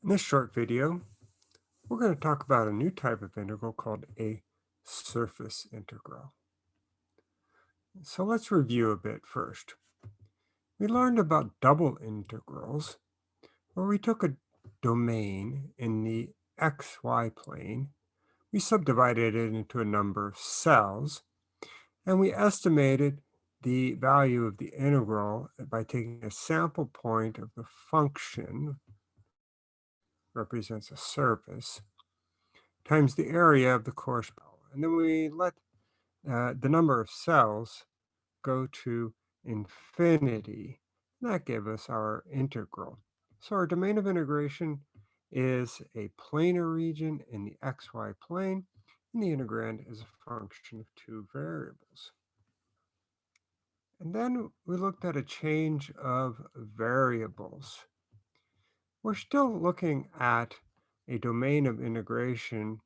In this short video, we're going to talk about a new type of integral called a surface integral. So let's review a bit first. We learned about double integrals, where we took a domain in the xy plane, we subdivided it into a number of cells, and we estimated the value of the integral by taking a sample point of the function represents a surface, times the area of the corresponding. And then we let uh, the number of cells go to infinity. That gave us our integral. So our domain of integration is a planar region in the xy plane, and the integrand is a function of two variables. And then we looked at a change of variables. We're still looking at a domain of integration,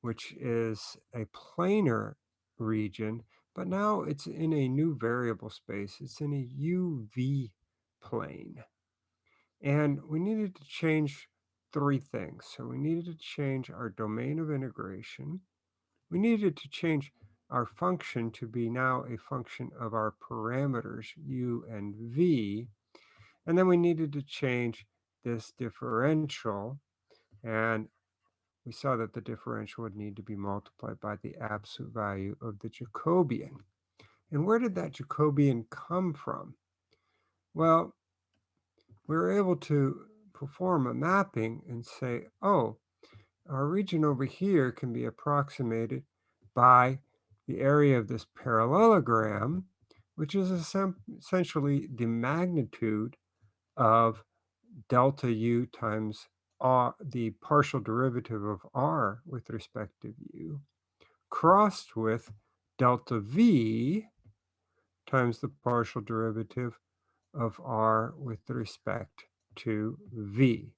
which is a planar region, but now it's in a new variable space. It's in a UV plane. And we needed to change three things. So we needed to change our domain of integration. We needed to change our function to be now a function of our parameters u and v. And then we needed to change this differential, and we saw that the differential would need to be multiplied by the absolute value of the Jacobian. And where did that Jacobian come from? Well, we were able to perform a mapping and say, oh, our region over here can be approximated by the area of this parallelogram, which is essentially the magnitude of delta u times r, the partial derivative of r with respect to u, crossed with delta v times the partial derivative of r with respect to v.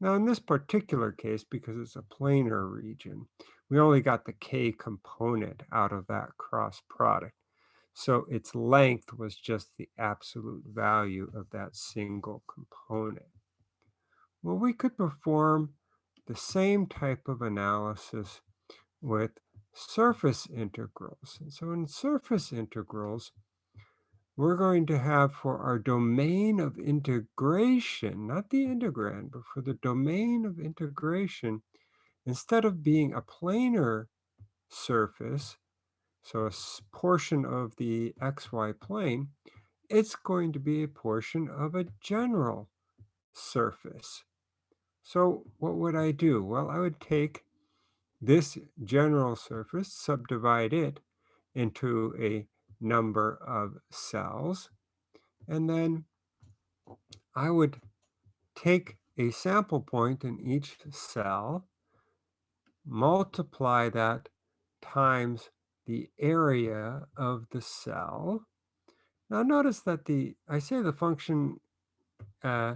Now in this particular case, because it's a planar region, we only got the k component out of that cross product. So its length was just the absolute value of that single component. Well, we could perform the same type of analysis with surface integrals. And so in surface integrals, we're going to have for our domain of integration, not the integrand, but for the domain of integration, instead of being a planar surface, so a portion of the xy plane, it's going to be a portion of a general surface. So what would I do? Well, I would take this general surface, subdivide it into a number of cells, and then I would take a sample point in each cell, multiply that times the area of the cell. Now notice that the, I say the function, uh,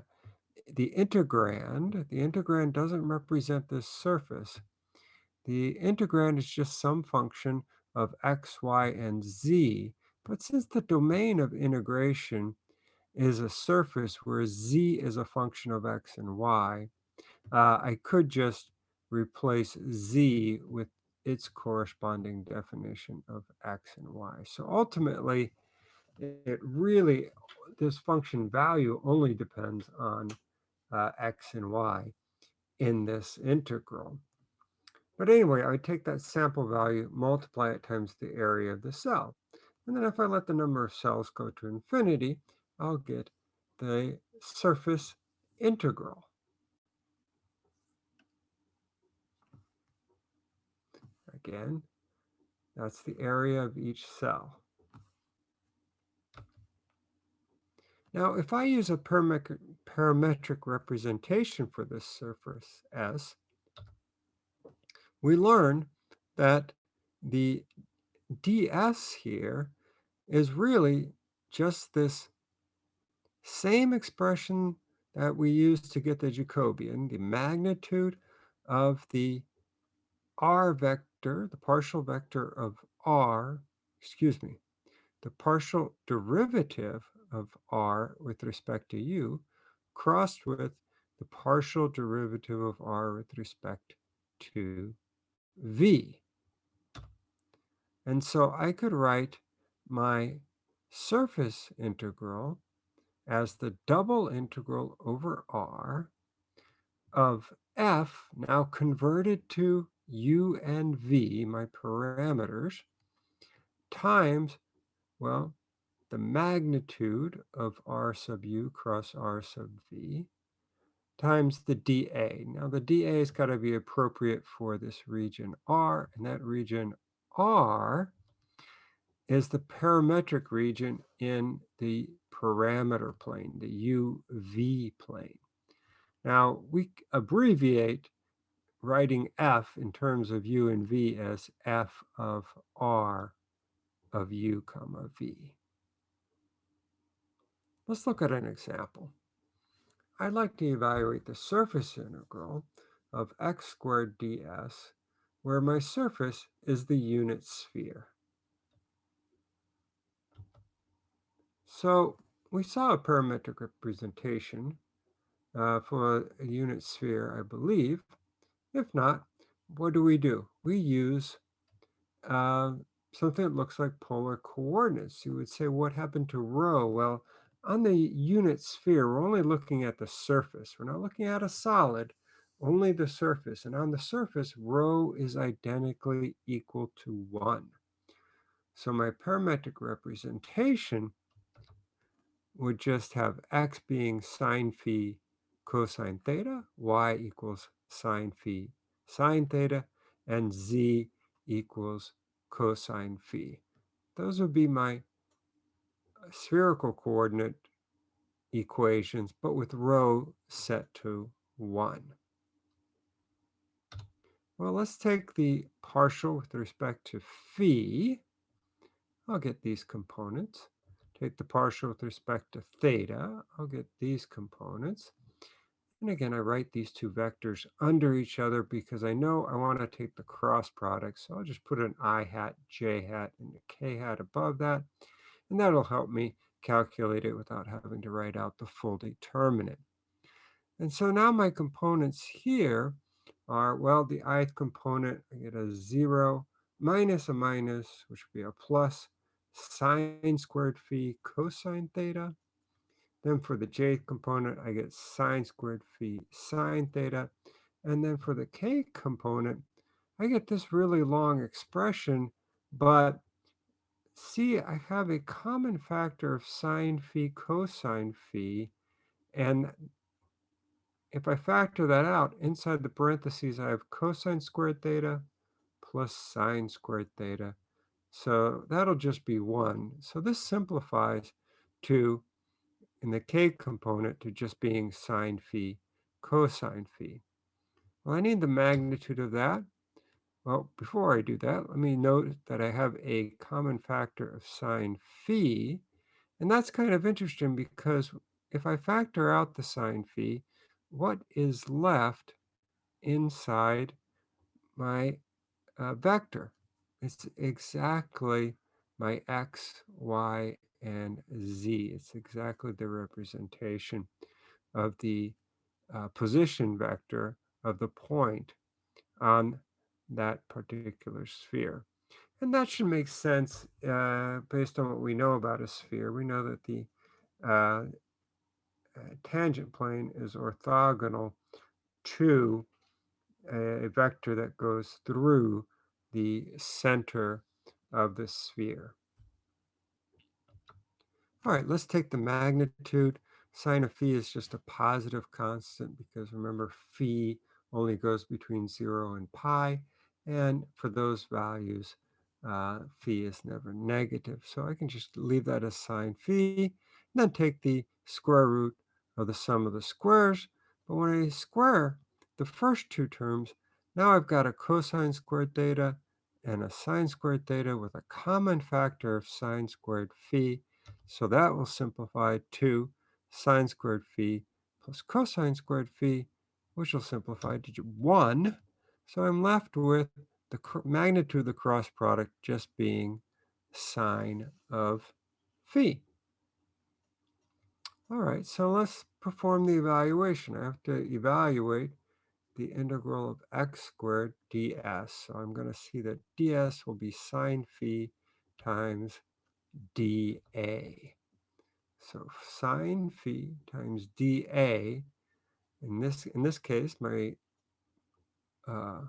the integrand, the integrand doesn't represent this surface. The integrand is just some function of x, y, and z. But since the domain of integration is a surface where z is a function of x and y, uh, I could just replace z with its corresponding definition of x and y. So ultimately, it really, this function value only depends on uh, x and y in this integral. But anyway, I take that sample value, multiply it times the area of the cell. And then if I let the number of cells go to infinity, I'll get the surface integral. Again, that's the area of each cell. Now, if I use a parametric representation for this surface S, we learn that the ds here is really just this same expression that we use to get the Jacobian, the magnitude of the r vector, the partial vector of r, excuse me, the partial derivative of r with respect to u, crossed with the partial derivative of r with respect to v. And so I could write my surface integral as the double integral over r of f, now converted to u and v, my parameters, times, well, the magnitude of r sub u cross r sub v, times the dA. Now the dA has got to be appropriate for this region R, and that region R is the parametric region in the parameter plane, the UV plane. Now we abbreviate writing F in terms of U and V as F of R of U comma V. Let's look at an example. I'd like to evaluate the surface integral of x squared ds, where my surface is the unit sphere. So we saw a parametric representation uh, for a unit sphere, I believe. If not, what do we do? We use uh, something that looks like polar coordinates. You would say, what happened to rho? Well, on the unit sphere, we're only looking at the surface. We're not looking at a solid, only the surface. And on the surface, rho is identically equal to 1. So my parametric representation would just have x being sine phi cosine theta, y equals sine phi sine theta, and z equals cosine phi. Those would be my spherical coordinate equations, but with rho set to 1. Well, let's take the partial with respect to phi. I'll get these components. Take the partial with respect to theta. I'll get these components. And again, I write these two vectors under each other because I know I want to take the cross product. So I'll just put an i hat, j hat, and a k hat above that and that'll help me calculate it without having to write out the full determinant. And so now my components here are, well, the ith component, I get a 0 minus a minus, which would be a plus, sine squared phi cosine theta. Then for the jth component, I get sine squared phi sine theta. And then for the k component, I get this really long expression, but see, I have a common factor of sine phi cosine phi. And if I factor that out, inside the parentheses, I have cosine squared theta plus sine squared theta. So that'll just be 1. So this simplifies to, in the k component, to just being sine phi cosine phi. Well, I need the magnitude of that. Well, before I do that, let me note that I have a common factor of sine phi. And that's kind of interesting because if I factor out the sine phi, what is left inside my uh, vector? It's exactly my x, y, and z. It's exactly the representation of the uh, position vector of the point on that particular sphere. And that should make sense uh, based on what we know about a sphere. We know that the uh, uh tangent plane is orthogonal to a vector that goes through the center of the sphere. All right, let's take the magnitude. Sine of phi is just a positive constant because remember phi only goes between 0 and pi. And for those values, uh, phi is never negative. So I can just leave that as sine phi, and then take the square root of the sum of the squares. But when I square the first two terms, now I've got a cosine squared theta and a sine squared theta with a common factor of sine squared phi. So that will simplify to sine squared phi plus cosine squared phi, which will simplify to 1 so I'm left with the magnitude of the cross product just being sine of phi. All right, so let's perform the evaluation. I have to evaluate the integral of x squared ds. So I'm going to see that ds will be sine phi times dA. So sine phi times dA, in this, in this case, my uh,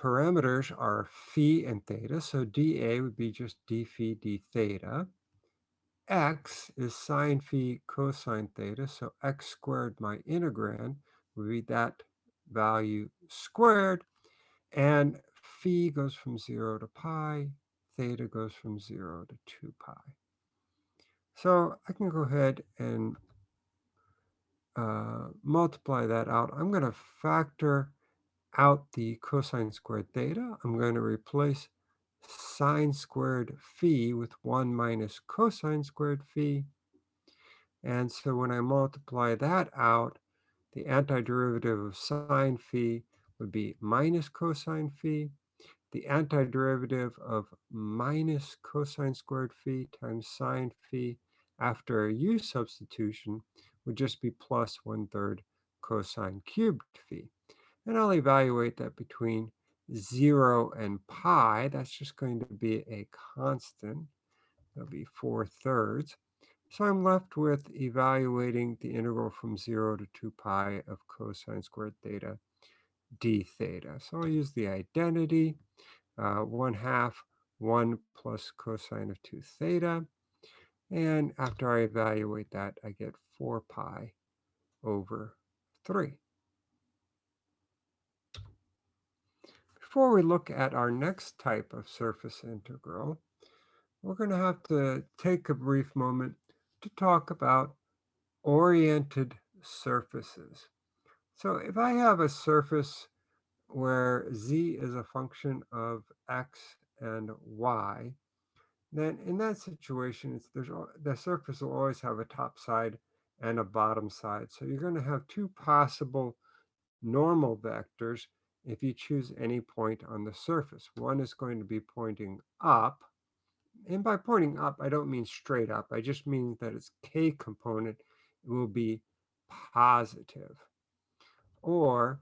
parameters are phi and theta, so dA would be just d phi d theta. x is sine phi cosine theta, so x squared, my integrand, would be that value squared, and phi goes from 0 to pi, theta goes from 0 to 2 pi. So I can go ahead and uh, multiply that out. I'm going to factor out the cosine squared theta. I'm going to replace sine squared phi with 1 minus cosine squared phi. And so when I multiply that out, the antiderivative of sine phi would be minus cosine phi. The antiderivative of minus cosine squared phi times sine phi after a u substitution would just be plus one third cosine cubed phi. And I'll evaluate that between 0 and pi. That's just going to be a constant. That'll be 4 thirds. So I'm left with evaluating the integral from 0 to 2 pi of cosine squared theta d theta. So I'll use the identity, uh, 1 half 1 plus cosine of 2 theta. And after I evaluate that, I get 4 pi over 3. Before we look at our next type of surface integral, we're going to have to take a brief moment to talk about oriented surfaces. So if I have a surface where z is a function of x and y, then in that situation, there's, the surface will always have a top side and a bottom side. So you're going to have two possible normal vectors if you choose any point on the surface. One is going to be pointing up, and by pointing up, I don't mean straight up. I just mean that its k component will be positive. Or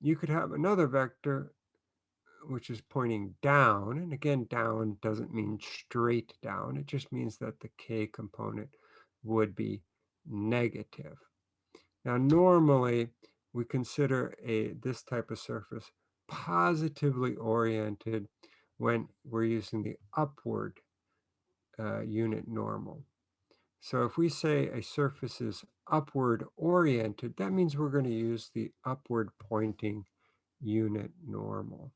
you could have another vector which is pointing down. And again, down doesn't mean straight down. It just means that the k component would be negative. Now, normally, we consider a this type of surface positively oriented when we're using the upward uh, unit normal. So if we say a surface is upward oriented, that means we're going to use the upward pointing unit normal.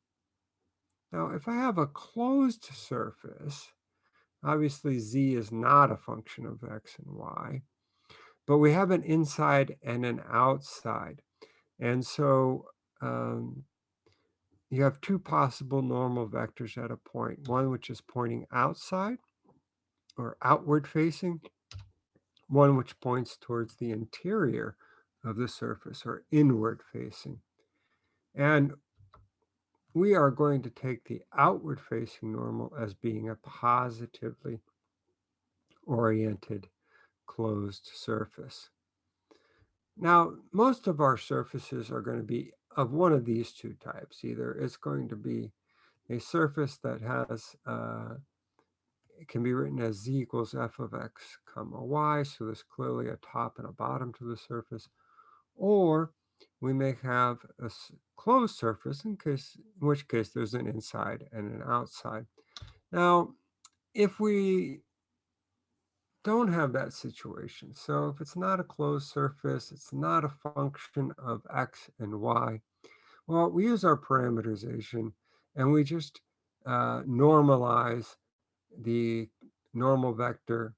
Now, if I have a closed surface, obviously z is not a function of x and y, but we have an inside and an outside. And so um, you have two possible normal vectors at a point, one which is pointing outside or outward facing, one which points towards the interior of the surface or inward facing. And we are going to take the outward facing normal as being a positively oriented closed surface. Now, most of our surfaces are going to be of one of these two types. Either it's going to be a surface that has, uh, it can be written as z equals f of x comma y, so there's clearly a top and a bottom to the surface, or we may have a closed surface, in, case, in which case there's an inside and an outside. Now, if we don't have that situation, so if it's not a closed surface, it's not a function of x and y, well, we use our parameterization and we just uh, normalize the normal vector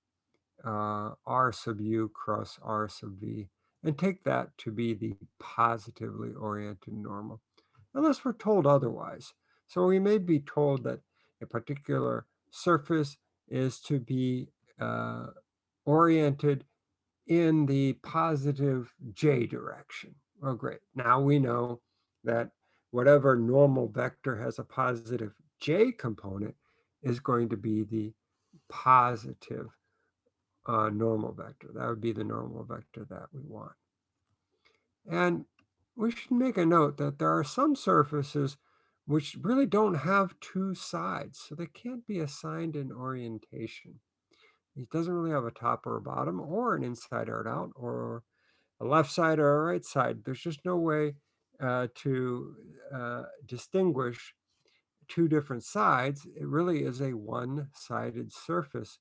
uh, r sub u cross r sub v and take that to be the positively oriented normal, unless we're told otherwise. So we may be told that a particular surface is to be uh, oriented in the positive j direction. Well, great. Now we know that whatever normal vector has a positive j component is going to be the positive uh, normal vector. That would be the normal vector that we want. And we should make a note that there are some surfaces which really don't have two sides, so they can't be assigned an orientation. It doesn't really have a top or a bottom or an inside or an out or a left side or a right side. There's just no way uh, to uh, distinguish two different sides. It really is a one-sided surface.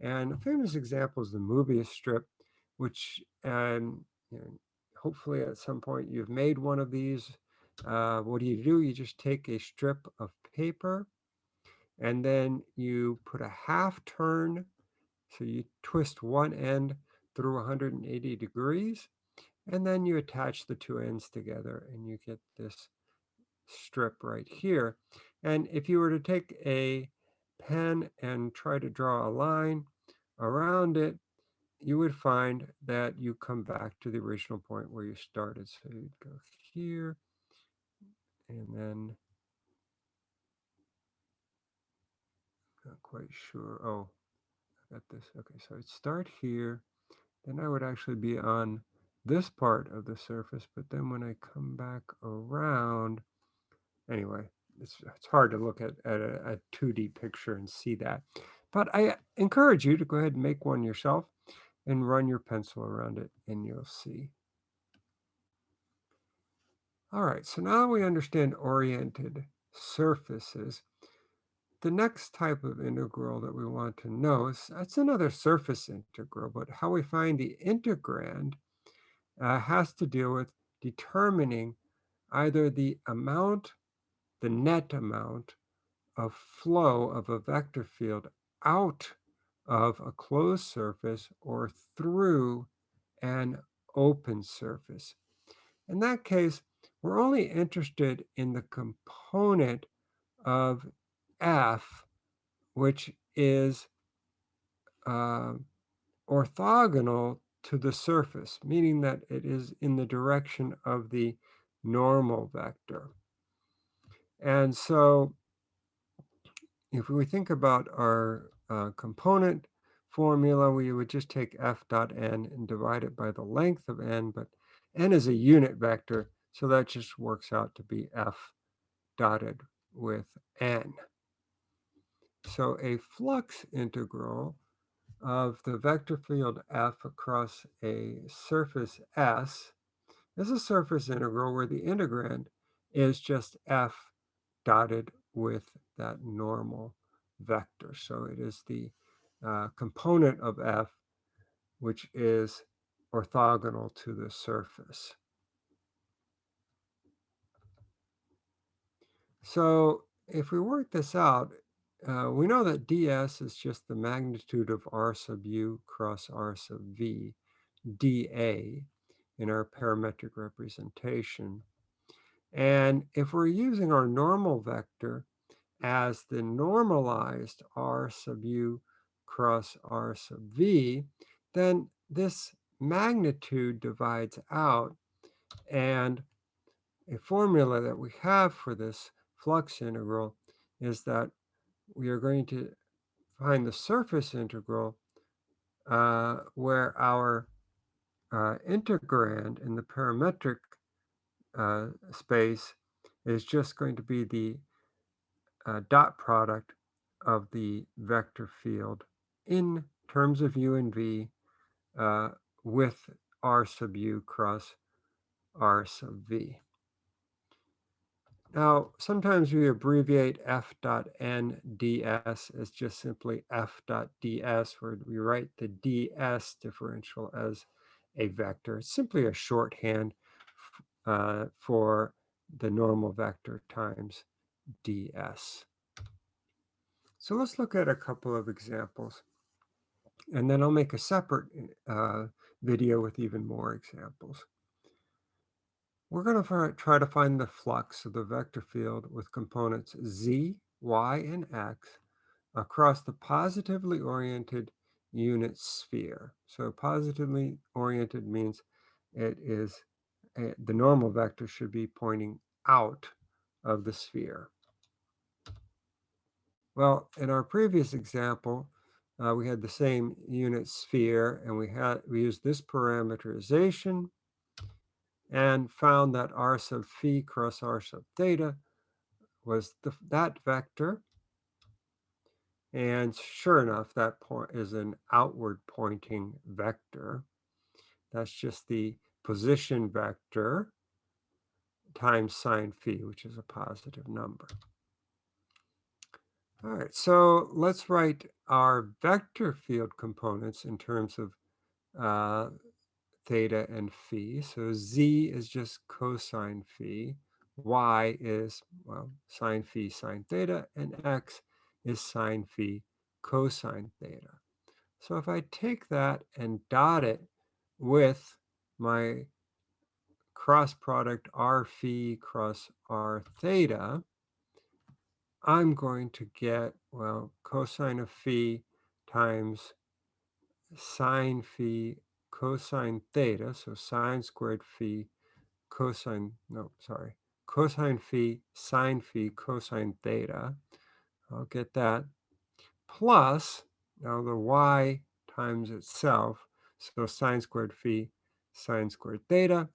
And a famous example is the Mobius strip, which um, you know, hopefully at some point you've made one of these. Uh, what do you do? You just take a strip of paper and then you put a half turn. So you twist one end through 180 degrees and then you attach the two ends together and you get this strip right here. And if you were to take a pen and try to draw a line around it, you would find that you come back to the original point where you started. So you'd go here and then not quite sure. Oh, I got this. Okay, so I'd start here. Then I would actually be on this part of the surface, but then when I come back around, anyway, it's, it's hard to look at, at a, a 2D picture and see that. But I encourage you to go ahead and make one yourself and run your pencil around it and you'll see. All right, so now we understand oriented surfaces. The next type of integral that we want to know is that's another surface integral, but how we find the integrand uh, has to deal with determining either the amount, the net amount of flow of a vector field out of a closed surface or through an open surface. In that case, we're only interested in the component of F, which is uh, orthogonal to the surface, meaning that it is in the direction of the normal vector. And so if we think about our uh, component formula, we would just take f dot n and divide it by the length of n, but n is a unit vector, so that just works out to be f dotted with n. So a flux integral of the vector field f across a surface S is a surface integral where the integrand is just f dotted with that normal vector. So it is the uh, component of f which is orthogonal to the surface. So if we work this out, uh, we know that ds is just the magnitude of r sub u cross r sub v, dA in our parametric representation. And if we're using our normal vector as the normalized r sub u cross r sub v, then this magnitude divides out and a formula that we have for this flux integral is that we are going to find the surface integral uh, where our uh, integrand in the parametric uh, space is just going to be the uh, dot product of the vector field in terms of u and v uh, with r sub u cross r sub v. Now, sometimes we abbreviate f dot n ds as just simply f dot ds, where we write the ds differential as a vector. It's simply a shorthand uh, for the normal vector times ds. So let's look at a couple of examples. And then I'll make a separate uh, video with even more examples. We're going to try to find the flux of the vector field with components z, y, and x across the positively oriented unit sphere. So positively oriented means it is the normal vector should be pointing out of the sphere. Well, in our previous example, uh, we had the same unit sphere and we had we used this parameterization and found that r sub phi cross r sub theta was the, that vector. And sure enough, that point is an outward pointing vector. That's just the position vector times sine phi, which is a positive number. All right, so let's write our vector field components in terms of uh, theta and phi. So z is just cosine phi, y is, well, sine phi sine theta, and x is sine phi cosine theta. So if I take that and dot it with my cross product r phi cross r theta, I'm going to get, well, cosine of phi times sine phi cosine theta, so sine squared phi cosine, no, sorry, cosine phi sine phi cosine theta. I'll get that. Plus, now the y times itself, so sine squared phi sine squared theta.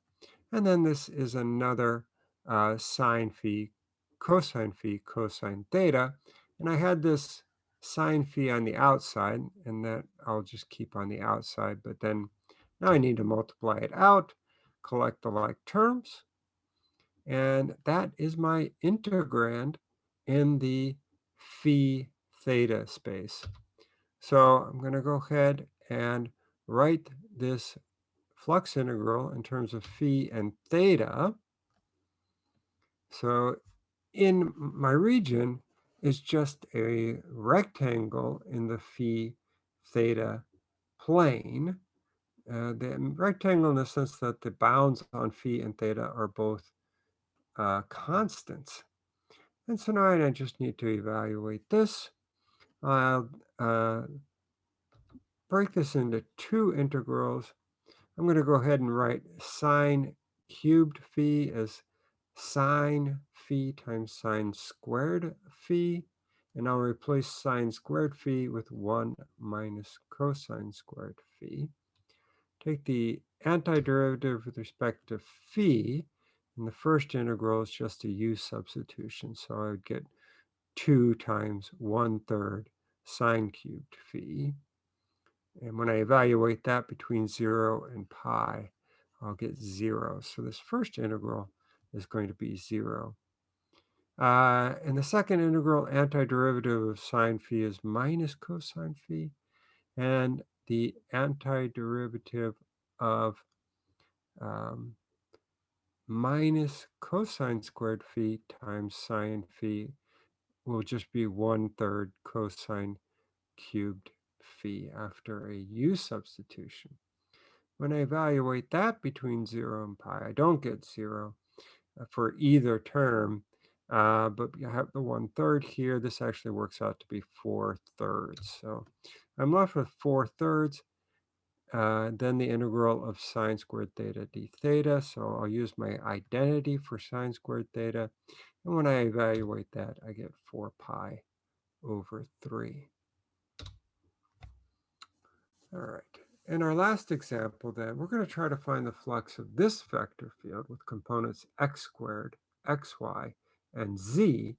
And then this is another uh, sine phi cosine phi cosine theta. And I had this sine phi on the outside, and that I'll just keep on the outside. But then now I need to multiply it out, collect the like terms. And that is my integrand in the phi theta space. So I'm going to go ahead and write this flux integral in terms of phi and theta. So in my region is just a rectangle in the phi theta plane. Uh, the rectangle in the sense that the bounds on phi and theta are both uh, constants. And so now I just need to evaluate this. I'll uh, break this into two integrals. I'm going to go ahead and write sine cubed phi as sine phi times sine squared phi. And I'll replace sine squared phi with 1 minus cosine squared phi. Take the antiderivative with respect to phi. And the first integral is just a u substitution. So I would get 2 times 1 third sine cubed phi. And when I evaluate that between 0 and pi, I'll get 0. So this first integral is going to be 0. Uh, and the second integral antiderivative of sine phi is minus cosine phi. And the antiderivative of um, minus cosine squared phi times sine phi will just be one third cosine cubed phi after a u substitution. When I evaluate that between 0 and pi, I don't get 0 uh, for either term, uh, but you have the 1 third here. This actually works out to be 4 thirds. So I'm left with 4 thirds. Uh, then the integral of sine squared theta d theta. So I'll use my identity for sine squared theta. And when I evaluate that, I get 4 pi over 3. All right. In our last example, then, we're going to try to find the flux of this vector field with components x squared, xy, and z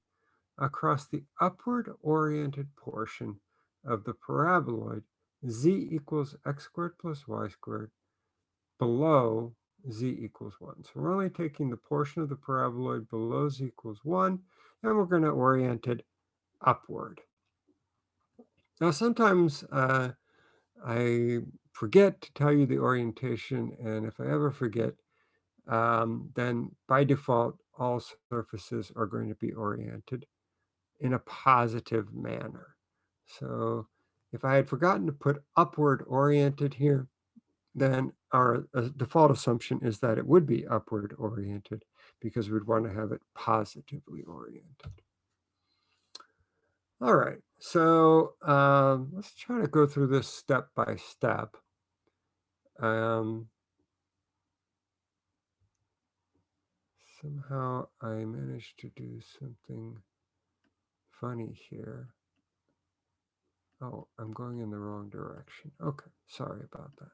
across the upward-oriented portion of the paraboloid z equals x squared plus y squared below z equals 1. So we're only taking the portion of the paraboloid below z equals 1, and we're going to orient it upward. Now, sometimes uh, I forget to tell you the orientation, and if I ever forget, um, then by default, all surfaces are going to be oriented in a positive manner. So if I had forgotten to put upward oriented here, then our uh, default assumption is that it would be upward oriented because we'd want to have it positively oriented. All right, so um, let's try to go through this step by step. Um, somehow I managed to do something funny here. Oh, I'm going in the wrong direction. Okay, sorry about that.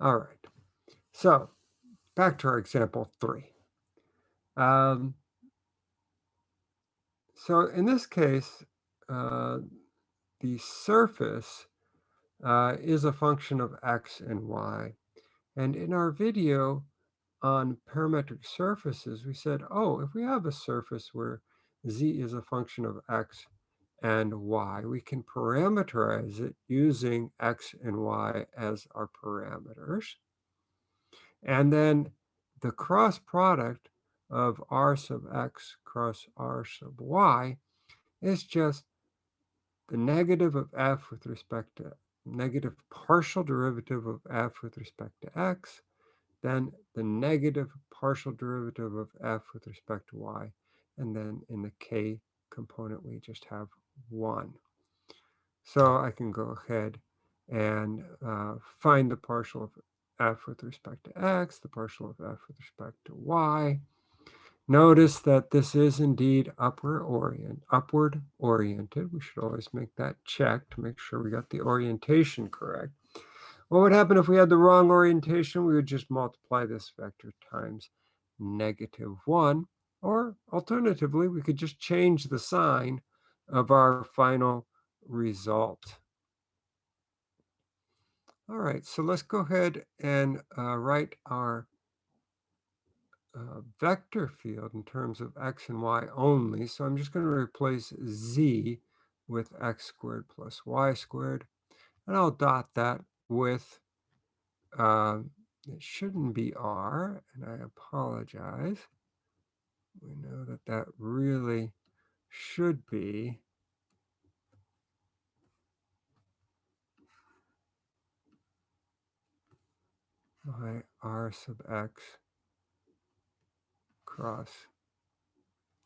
All right, so back to our example three. Um, so in this case, uh, the surface uh, is a function of x and y. And in our video on parametric surfaces, we said, oh, if we have a surface where z is a function of x and y, we can parameterize it using x and y as our parameters. And then the cross product of r sub x cross r sub y is just the negative of f with respect to negative partial derivative of f with respect to x, then the negative partial derivative of f with respect to y, and then in the k component we just have 1. So I can go ahead and uh, find the partial of f with respect to x, the partial of f with respect to y, Notice that this is indeed upward orient, upward oriented. We should always make that check to make sure we got the orientation correct. What would happen if we had the wrong orientation? We would just multiply this vector times negative 1. Or alternatively, we could just change the sign of our final result. All right, so let's go ahead and uh, write our uh, vector field in terms of x and y only. So I'm just going to replace z with x squared plus y squared. And I'll dot that with, uh, it shouldn't be r, and I apologize. We know that that really should be my r sub x cross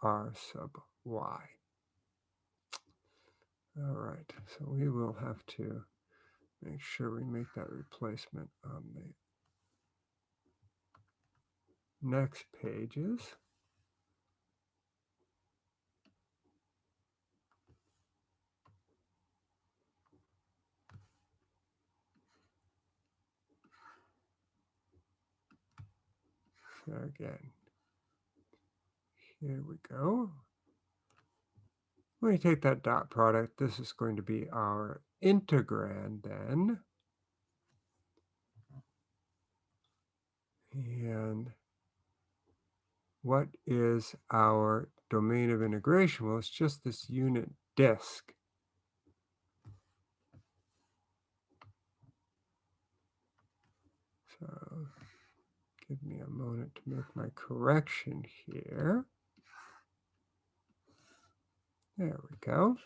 r sub y. All right, so we will have to make sure we make that replacement on the next pages. Again, here we go. When we take that dot product, this is going to be our integrand then. And what is our domain of integration? Well, it's just this unit disk. So give me a moment to make my correction here. There we go.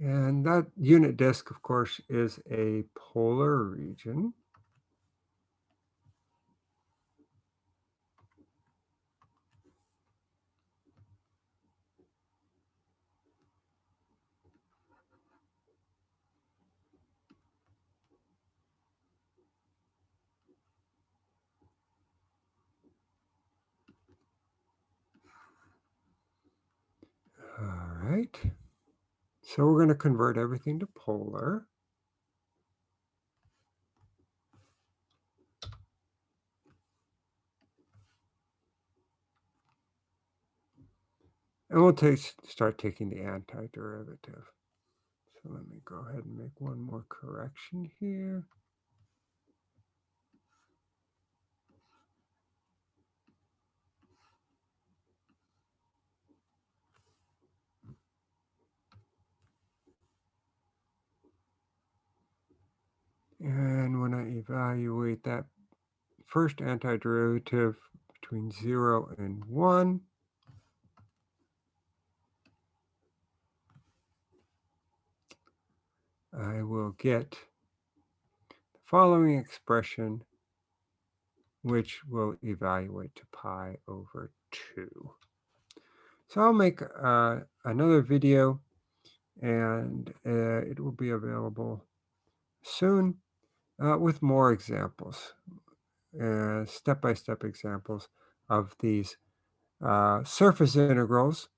And that unit disk, of course, is a polar region. right. So we're going to convert everything to polar. And we'll take, start taking the antiderivative. So let me go ahead and make one more correction here. And when I that first antiderivative between 0 and 1, I will get the following expression, which will evaluate to pi over 2. So I'll make uh, another video, and uh, it will be available soon uh, with more examples, uh, step-by-step -step examples of these uh, surface integrals,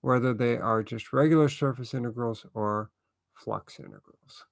whether they are just regular surface integrals or flux integrals.